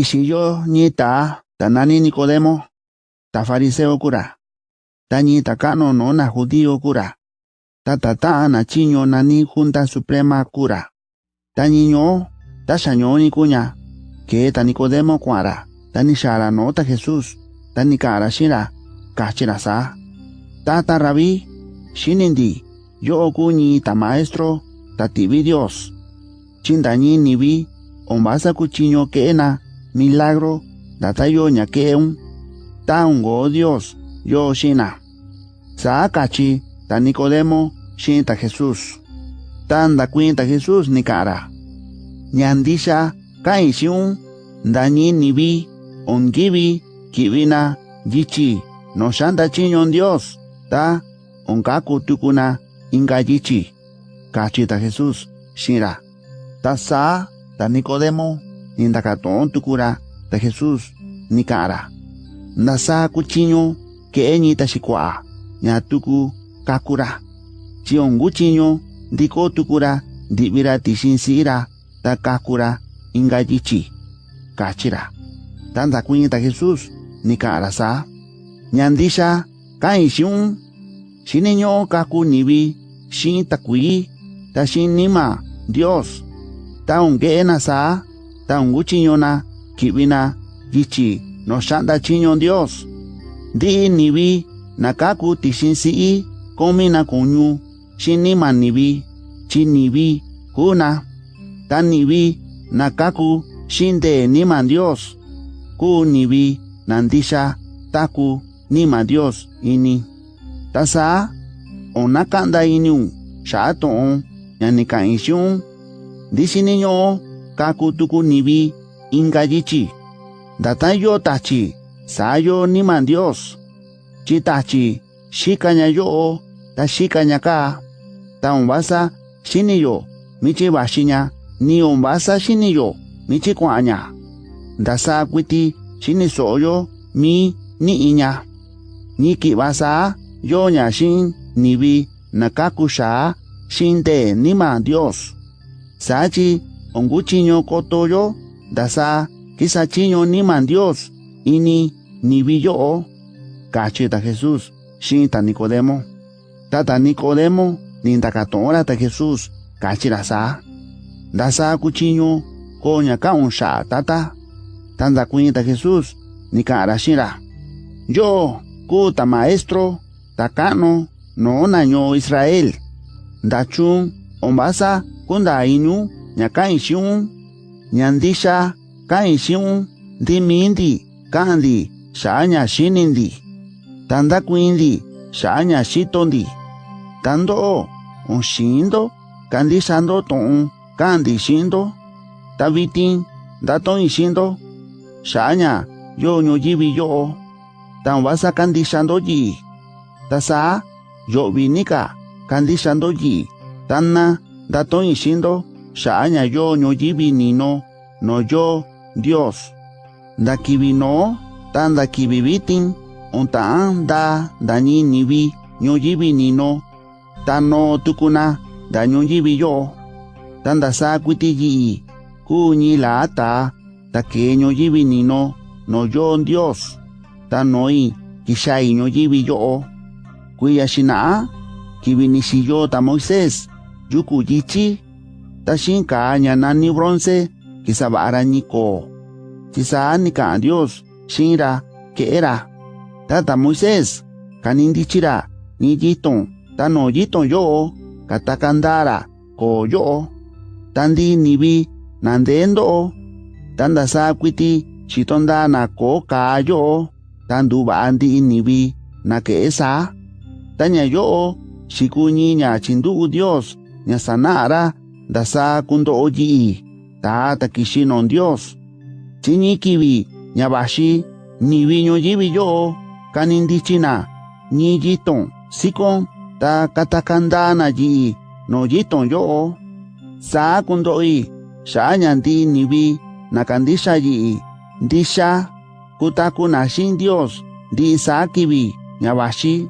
Xiyo ñita tanani Nicodemo, ta fariseo kura. Ta ñita kano no na judío kura. Ta tata na chiño nani junta suprema kura. Ta niño, ta xaño ni kuña, que ta Nicodemo kuara. Ta ni xara no ta Jesús, ta ni kara shira, kachira sa. Ta ta rabí, shinindi, yo kuñi ta maestro, ta tibi Dios. Chindañi ni vi, ombasa kuchiño que na, milagro, datayo ñakeun, taungo Dios, yo shina. Saakachi, ta Nicodemo, shinta Jesús. Tanda cuenta Jesús ni cara. Ñandisha, kaishiun, dañi ni vi, ongivi, kivina, yichi, no chiñon Dios, ta, onkaku tukuna, inga yichi. Kachita Jesús, shira. Ta sa, ta Nicodemo, nindakatón tukura ta Jesús nikara. Nasa kuchinyo ke enyi tashikwa nya tuku kakura. Chion guchinyo diko tukura dibira tishinsira ta kakura inga ingayichi kachira. Tanda kuñi ta Jesús nikara sa. Nyandisha kain shiun shininyo kaku nibi shin takui ta shin nima Dios ta ungena sa ta nguchiñona kibina gichi no shanda chiñon Dios. Di kaku ti tishin si i, komi na kunyu chini ni vi kuna ta ni vi na kaku nibi nakaku ni man Dios. Ku vi nandisha taku nima Dios ini. Ta Tasa onakanda inyu shato on nyanikaishun disiniño kaku tuku nibi, inga yichi. Datayo tachi, sayo nima Dios. Chitachi, shikanya yo, ta shikanya ka. Ta umbasa, shiniyo, michi bashinya, ni umbasa shiniyo, michi kwanya. Dasa kwiti, shini soyo, mi, ni iña. Ni kibasa, yo nya shin, nibi, nakakusha, shinde nima Dios. Sachi, onguchiño kotoyo, dasa, kisachiño nima Dios, ini, nibi yo. Cachita Jesús, shinta Nicodemo. Tata Nicodemo, nindakatora ta Jesús, kachira sa. Dasa kuchiño, koña kaun sha tata. Tanda cuenta Jesús, ni. Yo, kuta maestro, takano, no naño Israel. Dachun, ombasa, kunda inu, nyaka ishun, nyandisha, ka ishun, dimindi, kandi, shanya shinindi. Tanda kuindi, shanya shitondi. Tando, un shindo, kandi shando ton, kandi shindo. Tavitin, daton ishindo, shanya, yo nyo yibi yo. Tan wasa kandi shando yi. Tasa, yo vinika, kandi shando yi. Tanna, daton ishindo, shanya yo yibi nino, no yo, Dios. Da kibino, tan da kibibitin, untaan da dañi nibi, nyo yibi nino, tan no tukuna, da yibi yo. Tan da sa kwiti yi, kuñi la ata, da que yibi nino, no yo Dios. Tan noi, nyo yibi yo. Kuya shina, kibinisi yo ta Moisés, yuku yichi, ta shinka nyanani bronce, kisabara niko. Chisa nika Dios, shinra, que era. Tata Moisés, kanindichira, ni yiton, ta no yiton yo, katakandara, ko yo. Tandi nibi, nandendo, tanda sa kwiti, chitonda na ko ka yo, tandu andi nibi, na que esa. Tanya yo, shikuñi nya chindu Dios, nya sanara, dasa kundo oji, ta takishinon Dios. Chiñi kibi, nya bashi, nibi nyo yibi yo, kanindichina, ni yiton, sikon, ta katakandana yi, no yiton yo. Sa kundo i, sha nyandi nibi, nakandisha yi, disha, kutaku nashin Dios, di sa kibi, nyabashi,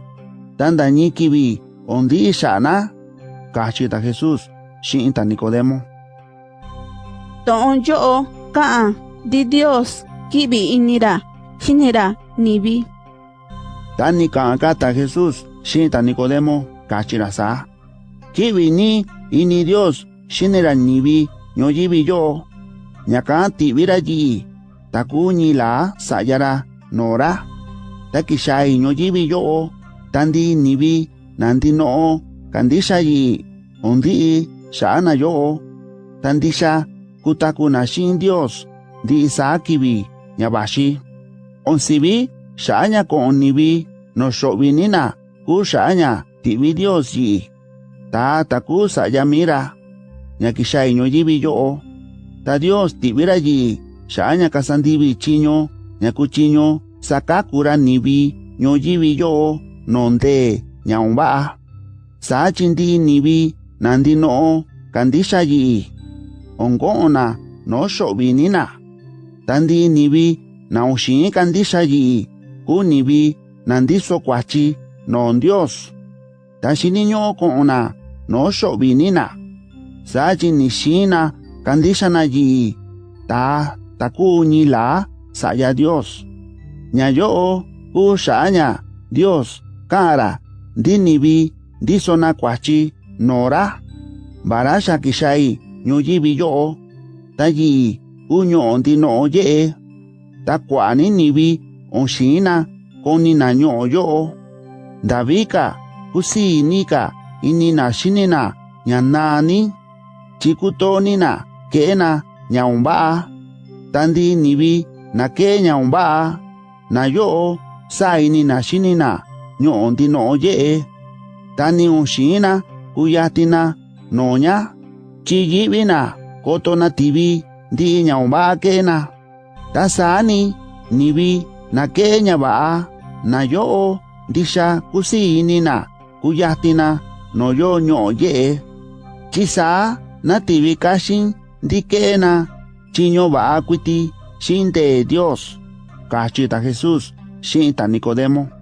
tanda ni kibi, ondi shana, kachita Jesús, shinta Nicodemo. Ton yo, kaan, di Dios kibi inira shinera nibi. Tani kaka ta Jesús shinta Nicodemo kachira sa kibi ni ini Dios shinera nibi ñoyibi yo ñaka tibira yi takuñi la sayara nora. Takishai ñoyibi yo tandi nibi nandi no kandisha yi shana yo tandisha kutakuna shin Dios di isakibi nyabashi onsibi shanya ko nibi no shobinina ku shanya tibi Dios yi. Ta taku sayamira nyakishai ñoyibi yo ta Dios tibira yi. Shanya kasandibi chiño nyakuchiño sakakura nibi ñoyibi yo nonde ñaumba sa chindi nibi nandi no'o kandisha yi'i ongo'ona noxo'vi nina. Tandi nivi naoxin kandisha yi'i ku nivi nandiso kwachi no dios. Tashi taxiniño ko'ona noxo'vi nina. Sayi nixina kandisha na yi'i ta taku ñila saya dios. Nyayo ku xa'aña dios kara ndi nivi kwachi nora mbala sa kisai nyuyibi yo'o ta yi uño'o ndi no'o ye'e ta kua'ani nivi onxina konina ño'o yo'o ndavika kusiinika inina xinina ña naani chikutonina ke'ena ña umba'a ta ndi nivi na ke'e ña umba'a na yo'o sa inina xinina ño'o ndi no'o ye'e ta ni onxina kuyatina noña chiyibina kotona tibi ndi ñaumba kena tasani nibi na kenya ba na yo ndisha kusinina kuyatina no yo ño ye chisa na tibi kashin ndi kena chiño ba kuiti shinte Dios. Kachita Jesús shinta Nicodemo